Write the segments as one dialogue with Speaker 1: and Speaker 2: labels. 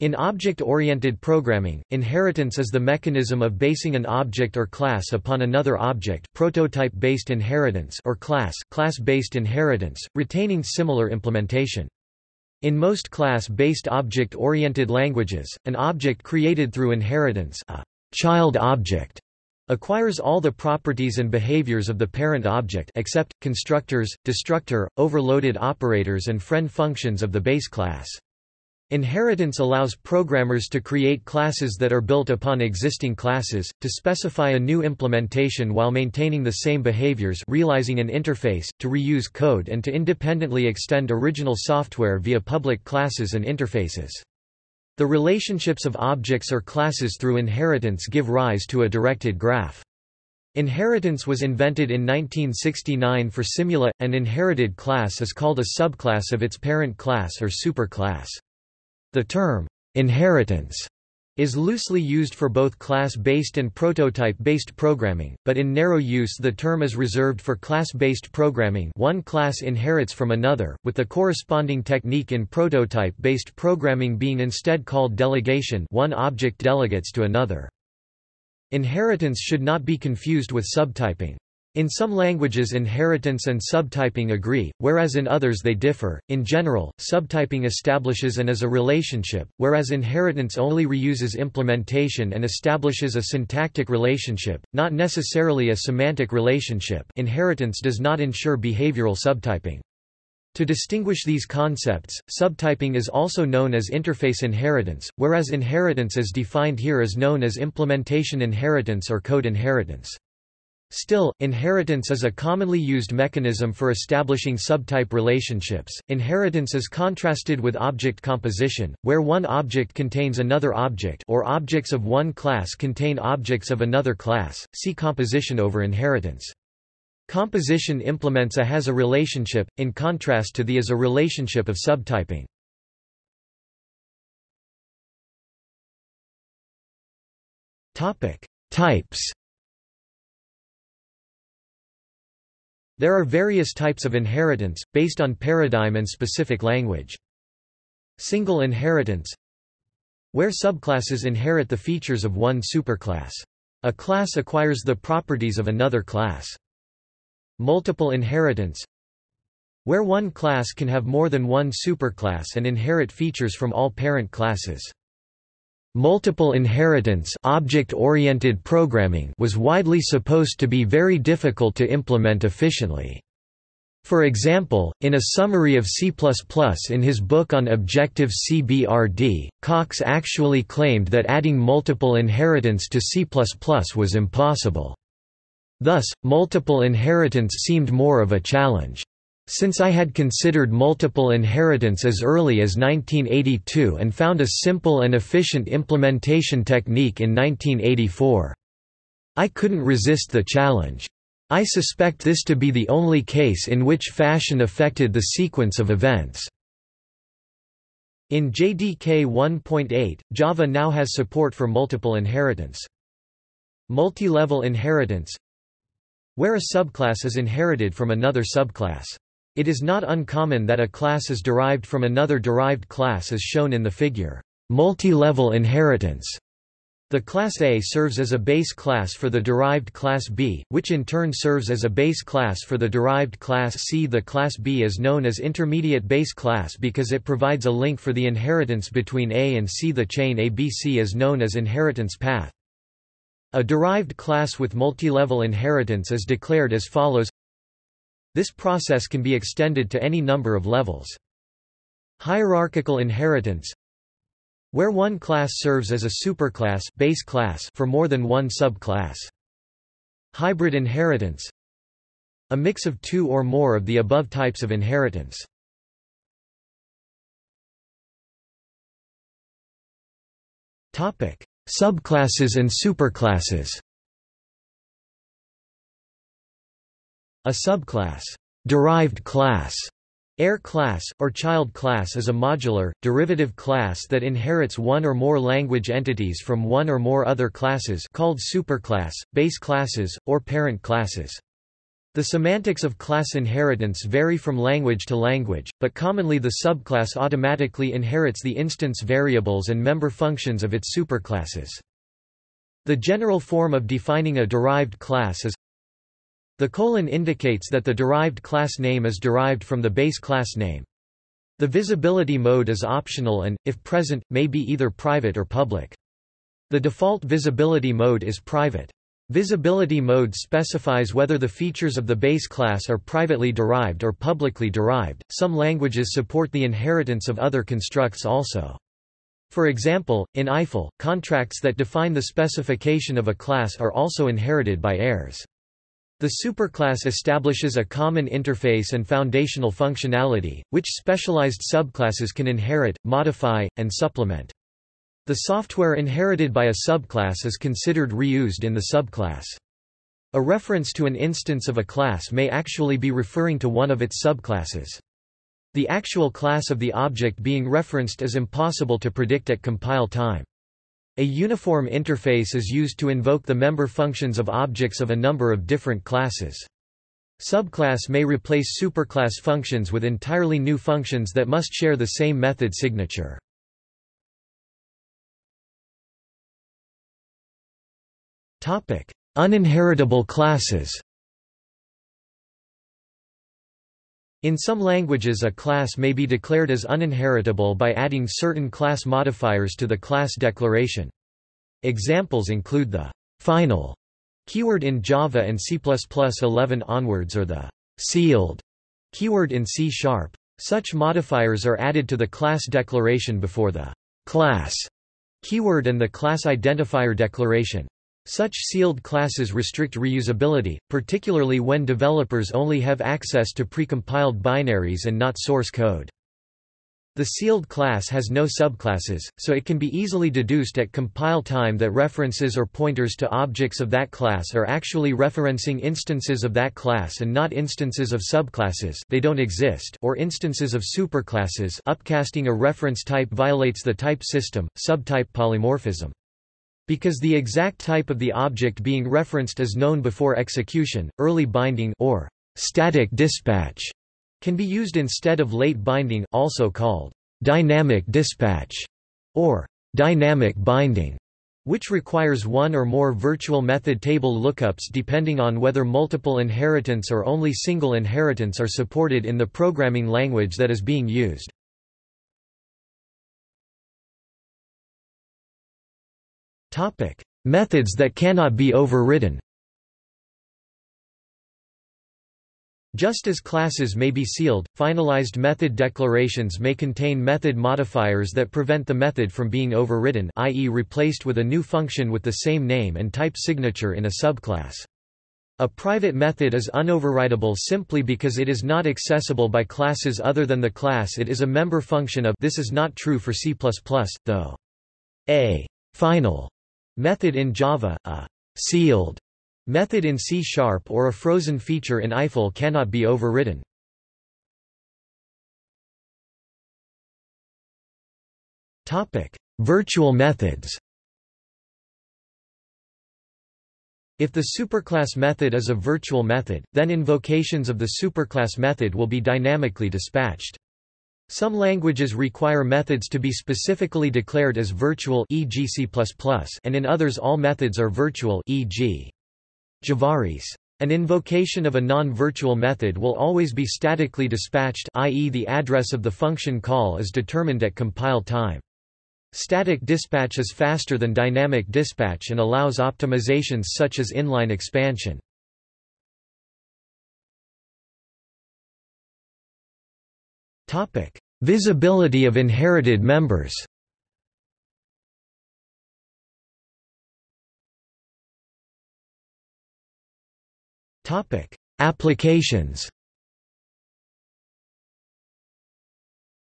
Speaker 1: In object-oriented programming, inheritance is the mechanism of basing an object or class upon another object prototype-based inheritance or class class-based inheritance, retaining similar implementation. In most class-based object-oriented languages, an object created through inheritance a child object acquires all the properties and behaviors of the parent object except, constructors, destructor, overloaded operators and friend functions of the base class. Inheritance allows programmers to create classes that are built upon existing classes, to specify a new implementation while maintaining the same behaviors realizing an interface, to reuse code and to independently extend original software via public classes and interfaces. The relationships of objects or classes through inheritance give rise to a directed graph. Inheritance was invented in 1969 for Simula. An inherited class is called a subclass of its parent class or superclass. The term, inheritance, is loosely used for both class-based and prototype-based programming, but in narrow use the term is reserved for class-based programming one class inherits from another, with the corresponding technique in prototype-based programming being instead called delegation one object delegates to another. Inheritance should not be confused with subtyping. In some languages inheritance and subtyping agree, whereas in others they differ. In general, subtyping establishes and is a relationship, whereas inheritance only reuses implementation and establishes a syntactic relationship, not necessarily a semantic relationship. Inheritance does not ensure behavioral subtyping. To distinguish these concepts, subtyping is also known as interface inheritance, whereas inheritance as defined here is known as implementation inheritance or code inheritance. Still, inheritance is a commonly used mechanism for establishing subtype relationships. Inheritance is contrasted with object composition, where one object contains another object or objects of one class contain objects of another class. See composition over inheritance. Composition implements a has a relationship, in contrast to the is a relationship of subtyping. Topic: Types There are various types of inheritance, based on paradigm and specific language. Single inheritance Where subclasses inherit the features of one superclass. A class acquires the properties of another class. Multiple inheritance Where one class can have more than one superclass and inherit features from all parent classes. Multiple inheritance object-oriented programming was widely supposed to be very difficult to implement efficiently. For example, in a summary of C++ in his book on Objective-C Brad, Cox actually claimed that adding multiple inheritance to C++ was impossible. Thus, multiple inheritance seemed more of a challenge. Since I had considered multiple inheritance as early as 1982 and found a simple and efficient implementation technique in 1984. I couldn't resist the challenge. I suspect this to be the only case in which fashion affected the sequence of events. In JDK 1.8, Java now has support for multiple inheritance. Multi-level inheritance Where a subclass is inherited from another subclass. It is not uncommon that a class is derived from another derived class as shown in the figure. Multi-level inheritance. The class A serves as a base class for the derived class B, which in turn serves as a base class for the derived class C. The class B is known as intermediate base class because it provides a link for the inheritance between A and C. The chain ABC is known as inheritance path. A derived class with multi-level inheritance is declared as follows this process can be extended to any number of levels. Hierarchical inheritance where one class serves as a superclass base class for more than one subclass. Hybrid inheritance a mix of two or more of the above types of inheritance. Topic: Subclasses and superclasses. A subclass, derived class, heir class, or child class is a modular, derivative class that inherits one or more language entities from one or more other classes called superclass, base classes, or parent classes. The semantics of class inheritance vary from language to language, but commonly the subclass automatically inherits the instance variables and member functions of its superclasses. The general form of defining a derived class is the colon indicates that the derived class name is derived from the base class name. The visibility mode is optional and, if present, may be either private or public. The default visibility mode is private. Visibility mode specifies whether the features of the base class are privately derived or publicly derived. Some languages support the inheritance of other constructs also. For example, in Eiffel, contracts that define the specification of a class are also inherited by heirs. The superclass establishes a common interface and foundational functionality, which specialized subclasses can inherit, modify, and supplement. The software inherited by a subclass is considered reused in the subclass. A reference to an instance of a class may actually be referring to one of its subclasses. The actual class of the object being referenced is impossible to predict at compile time. A uniform interface is used to invoke the member functions of objects of a number of different classes. Subclass may replace superclass functions with entirely new functions that must share the same method signature. Uninheritable classes In some languages a class may be declared as uninheritable by adding certain class modifiers to the class declaration. Examples include the final keyword in Java and C++ 11 onwards or the sealed keyword in C Sharp. Such modifiers are added to the class declaration before the class keyword and the class identifier declaration. Such sealed classes restrict reusability, particularly when developers only have access to precompiled binaries and not source code. The sealed class has no subclasses, so it can be easily deduced at compile time that references or pointers to objects of that class are actually referencing instances of that class and not instances of subclasses they don't exist or instances of superclasses upcasting a reference type violates the type system, subtype polymorphism. Because the exact type of the object being referenced is known before execution, early binding or static dispatch can be used instead of late binding also called dynamic dispatch or dynamic binding which requires one or more virtual method table lookups depending on whether multiple inheritance or only single inheritance are supported in the programming language that is being used. Methods that cannot be overridden. Just as classes may be sealed, finalized method declarations may contain method modifiers that prevent the method from being overridden i.e. replaced with a new function with the same name and type signature in a subclass. A private method is unoverridable simply because it is not accessible by classes other than the class it is a member function of this is not true for C++, though. A final method in Java, a sealed method in C Sharp or a frozen feature in Eiffel cannot be overridden. Virtual methods. If the superclass method is a virtual method, then invocations of the superclass method will be dynamically dispatched. Some languages require methods to be specifically declared as virtual e.g. C++, and in others all methods are virtual e.g. Javaris. An invocation of a non-virtual method will always be statically dispatched i.e. the address of the function call is determined at compile time. Static dispatch is faster than dynamic dispatch and allows optimizations such as inline expansion. Topic: Visibility of inherited members. Topic: Applications.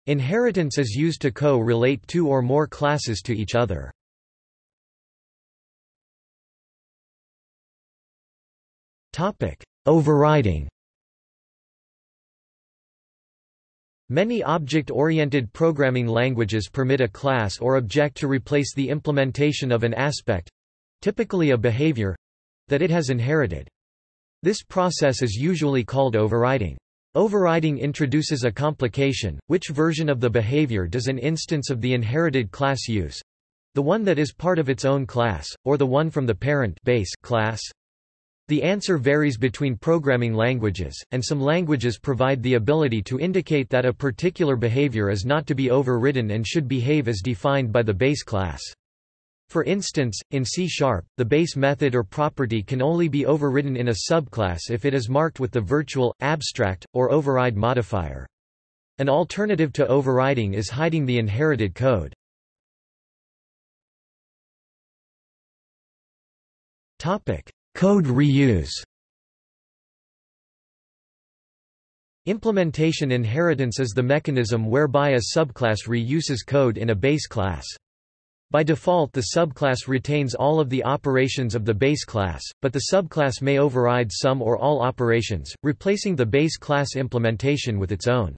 Speaker 1: Inheritance is used to co-relate two or more classes to each other. Topic: Overriding. Many object-oriented programming languages permit a class or object to replace the implementation of an aspect—typically a behavior—that it has inherited. This process is usually called overriding. Overriding introduces a complication, which version of the behavior does an instance of the inherited class use? The one that is part of its own class, or the one from the parent base class? The answer varies between programming languages, and some languages provide the ability to indicate that a particular behavior is not to be overridden and should behave as defined by the base class. For instance, in C-sharp, the base method or property can only be overridden in a subclass if it is marked with the virtual, abstract, or override modifier. An alternative to overriding is hiding the inherited code. Topic: Code reuse. Implementation inheritance is the mechanism whereby a subclass reuses code in a base class. By default the subclass retains all of the operations of the base class, but the subclass may override some or all operations, replacing the base class implementation with its own.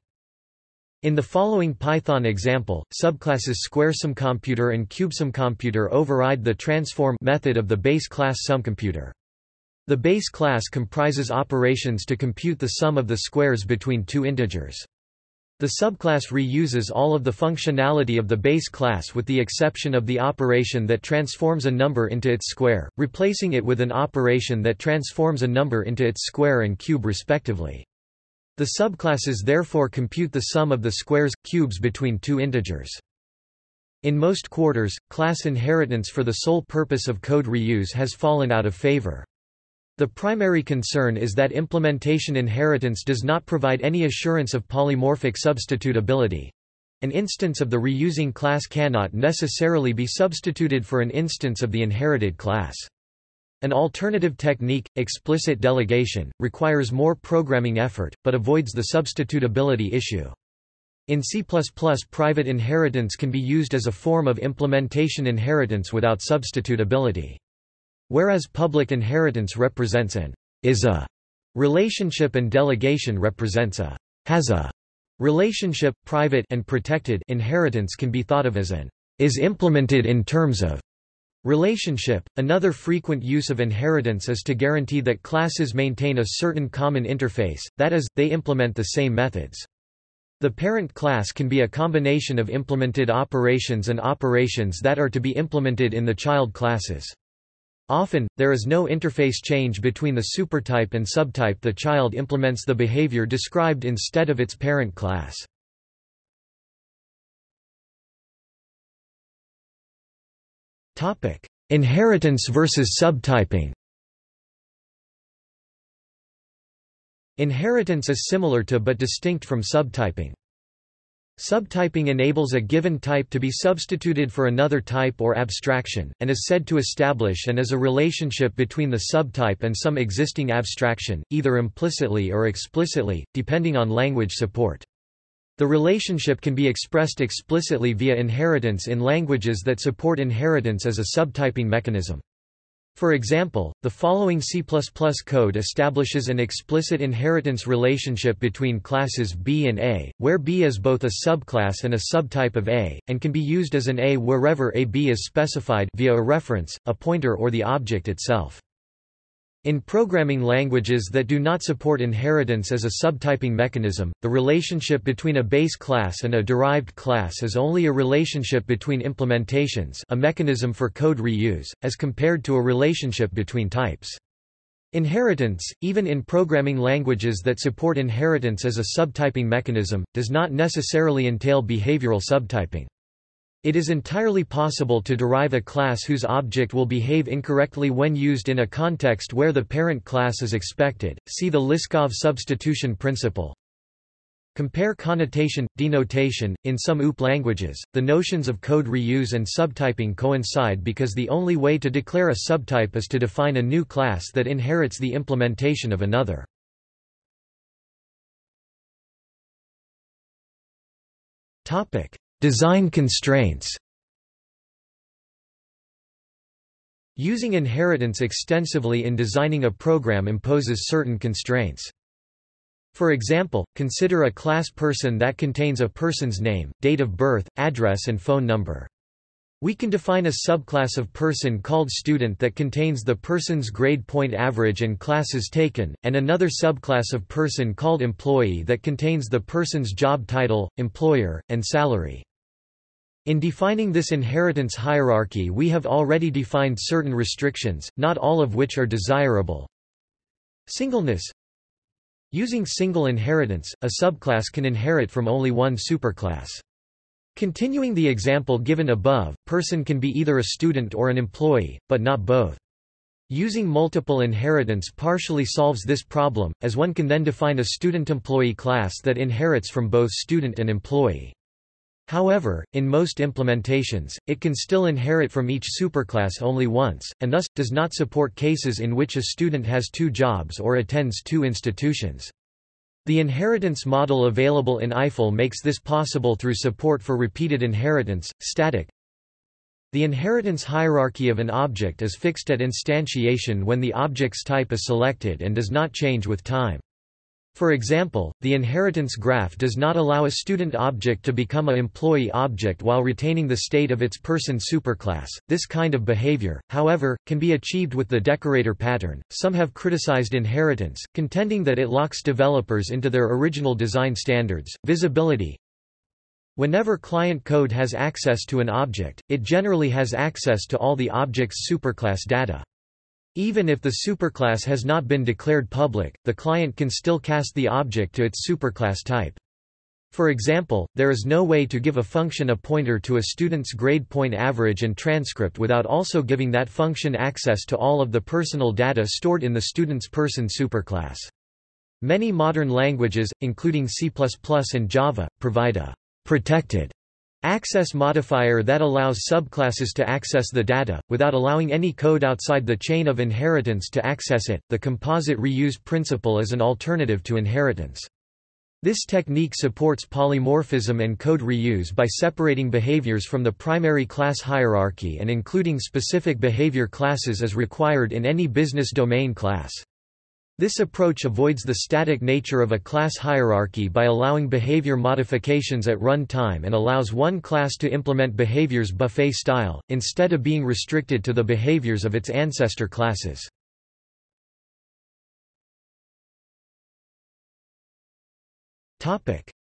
Speaker 1: In the following Python example, subclasses squareSumComputer and CubeSumComputer override the transform method of the base class SumComputer. The base class comprises operations to compute the sum of the squares between two integers. The subclass reuses all of the functionality of the base class with the exception of the operation that transforms a number into its square, replacing it with an operation that transforms a number into its square and cube respectively. The subclasses therefore compute the sum of the squares, cubes between two integers. In most quarters, class inheritance for the sole purpose of code reuse has fallen out of favor. The primary concern is that implementation inheritance does not provide any assurance of polymorphic substitutability. An instance of the reusing class cannot necessarily be substituted for an instance of the inherited class. An alternative technique, explicit delegation, requires more programming effort, but avoids the substitutability issue. In C++ private inheritance can be used as a form of implementation inheritance without substitutability. Whereas public inheritance represents an is a relationship and delegation represents a has a relationship, private and protected inheritance can be thought of as an is implemented in terms of Relationship – Another frequent use of inheritance is to guarantee that classes maintain a certain common interface, that is, they implement the same methods. The parent class can be a combination of implemented operations and operations that are to be implemented in the child classes. Often, there is no interface change between the supertype and subtype the child implements the behavior described instead of its parent class. Inheritance versus subtyping. Inheritance is similar to but distinct from subtyping. Subtyping enables a given type to be substituted for another type or abstraction, and is said to establish and is a relationship between the subtype and some existing abstraction, either implicitly or explicitly, depending on language support. The relationship can be expressed explicitly via inheritance in languages that support inheritance as a subtyping mechanism. For example, the following C++ code establishes an explicit inheritance relationship between classes B and A, where B is both a subclass and a subtype of A, and can be used as an A wherever AB is specified via a reference, a pointer or the object itself. In programming languages that do not support inheritance as a subtyping mechanism, the relationship between a base class and a derived class is only a relationship between implementations a mechanism for code reuse, as compared to a relationship between types. Inheritance, even in programming languages that support inheritance as a subtyping mechanism, does not necessarily entail behavioral subtyping. It is entirely possible to derive a class whose object will behave incorrectly when used in a context where the parent class is expected. See the Liskov substitution principle. Compare connotation, denotation. In some OOP languages, the notions of code reuse and subtyping coincide because the only way to declare a subtype is to define a new class that inherits the implementation of another. Topic: Design constraints Using inheritance extensively in designing a program imposes certain constraints. For example, consider a class person that contains a person's name, date of birth, address and phone number. We can define a subclass of person called student that contains the person's grade point average and classes taken, and another subclass of person called employee that contains the person's job title, employer, and salary. In defining this inheritance hierarchy we have already defined certain restrictions, not all of which are desirable. Singleness Using single inheritance, a subclass can inherit from only one superclass. Continuing the example given above, person can be either a student or an employee, but not both. Using multiple inheritance partially solves this problem, as one can then define a student-employee class that inherits from both student and employee. However, in most implementations, it can still inherit from each superclass only once, and thus, does not support cases in which a student has two jobs or attends two institutions. The inheritance model available in Eiffel makes this possible through support for repeated inheritance, static. The inheritance hierarchy of an object is fixed at instantiation when the object's type is selected and does not change with time. For example, the inheritance graph does not allow a student object to become a employee object while retaining the state of its person superclass. This kind of behavior, however, can be achieved with the decorator pattern. Some have criticized inheritance, contending that it locks developers into their original design standards. Visibility Whenever client code has access to an object, it generally has access to all the object's superclass data. Even if the superclass has not been declared public, the client can still cast the object to its superclass type. For example, there is no way to give a function a pointer to a student's grade point average and transcript without also giving that function access to all of the personal data stored in the student's person superclass. Many modern languages, including C++ and Java, provide a protected Access modifier that allows subclasses to access the data, without allowing any code outside the chain of inheritance to access it. The composite reuse principle is an alternative to inheritance. This technique supports polymorphism and code reuse by separating behaviors from the primary class hierarchy and including specific behavior classes as required in any business domain class. This approach avoids the static nature of a class hierarchy by allowing behavior modifications at run time and allows one class to implement behaviors buffet style, instead of being restricted to the behaviors of its ancestor classes.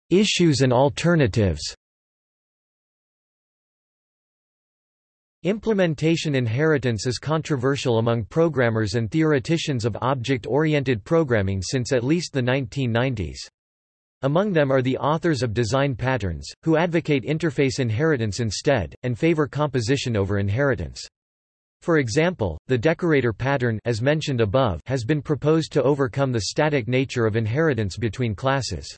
Speaker 1: Issues and alternatives Implementation inheritance is controversial among programmers and theoreticians of object-oriented programming since at least the 1990s. Among them are the authors of design patterns, who advocate interface inheritance instead, and favor composition over inheritance. For example, the decorator pattern as mentioned above has been proposed to overcome the static nature of inheritance between classes.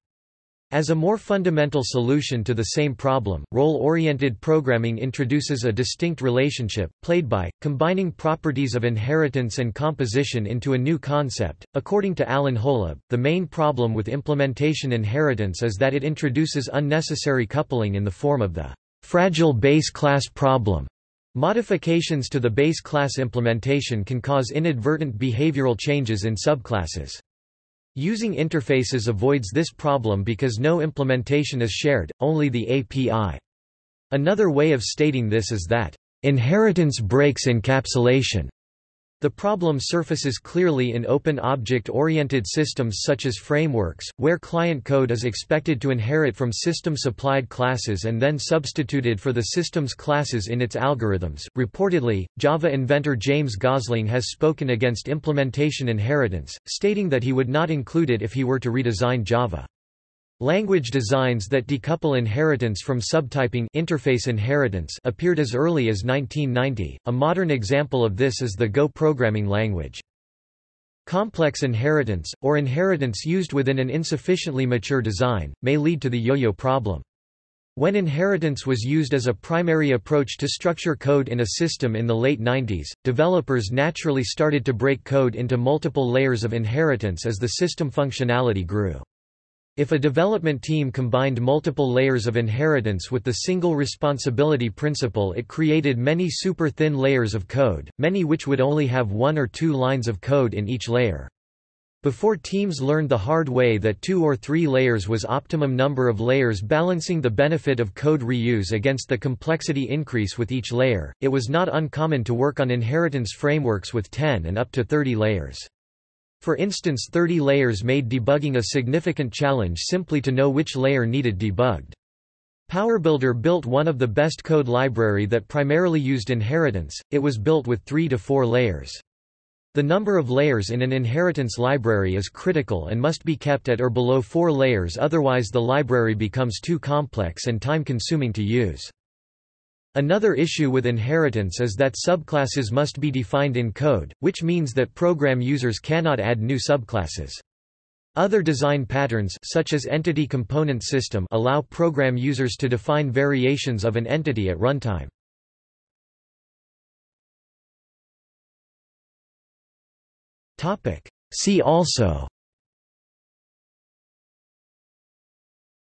Speaker 1: As a more fundamental solution to the same problem, role-oriented programming introduces a distinct relationship, played by, combining properties of inheritance and composition into a new concept. According to Allen Holub, the main problem with implementation inheritance is that it introduces unnecessary coupling in the form of the fragile base class problem. Modifications to the base class implementation can cause inadvertent behavioral changes in subclasses. Using interfaces avoids this problem because no implementation is shared, only the API. Another way of stating this is that, inheritance breaks encapsulation. The problem surfaces clearly in open object-oriented systems such as frameworks, where client code is expected to inherit from system-supplied classes and then substituted for the system's classes in its algorithms. Reportedly, Java inventor James Gosling has spoken against implementation inheritance, stating that he would not include it if he were to redesign Java. Language designs that decouple inheritance from subtyping interface inheritance appeared as early as 1990. A modern example of this is the Go programming language. Complex inheritance, or inheritance used within an insufficiently mature design, may lead to the yo-yo problem. When inheritance was used as a primary approach to structure code in a system in the late 90s, developers naturally started to break code into multiple layers of inheritance as the system functionality grew. If a development team combined multiple layers of inheritance with the single responsibility principle it created many super thin layers of code, many which would only have one or two lines of code in each layer. Before teams learned the hard way that two or three layers was optimum number of layers balancing the benefit of code reuse against the complexity increase with each layer, it was not uncommon to work on inheritance frameworks with 10 and up to 30 layers. For instance 30 layers made debugging a significant challenge simply to know which layer needed debugged. PowerBuilder built one of the best code library that primarily used inheritance, it was built with 3 to 4 layers. The number of layers in an inheritance library is critical and must be kept at or below four layers otherwise the library becomes too complex and time-consuming to use. Another issue with inheritance is that subclasses must be defined in code, which means that program users cannot add new subclasses. Other design patterns such as entity component system allow program users to define variations of an entity at runtime. See also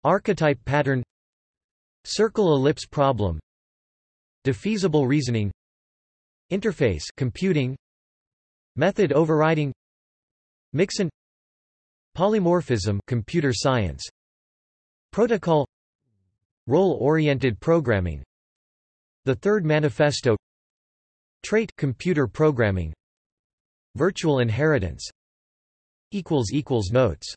Speaker 1: Archetype pattern Circle ellipse problem Defeasible reasoning Interface computing Method overriding Mixin Polymorphism computer science Protocol Role-oriented programming The Third Manifesto Trait computer programming Virtual inheritance equals equals Notes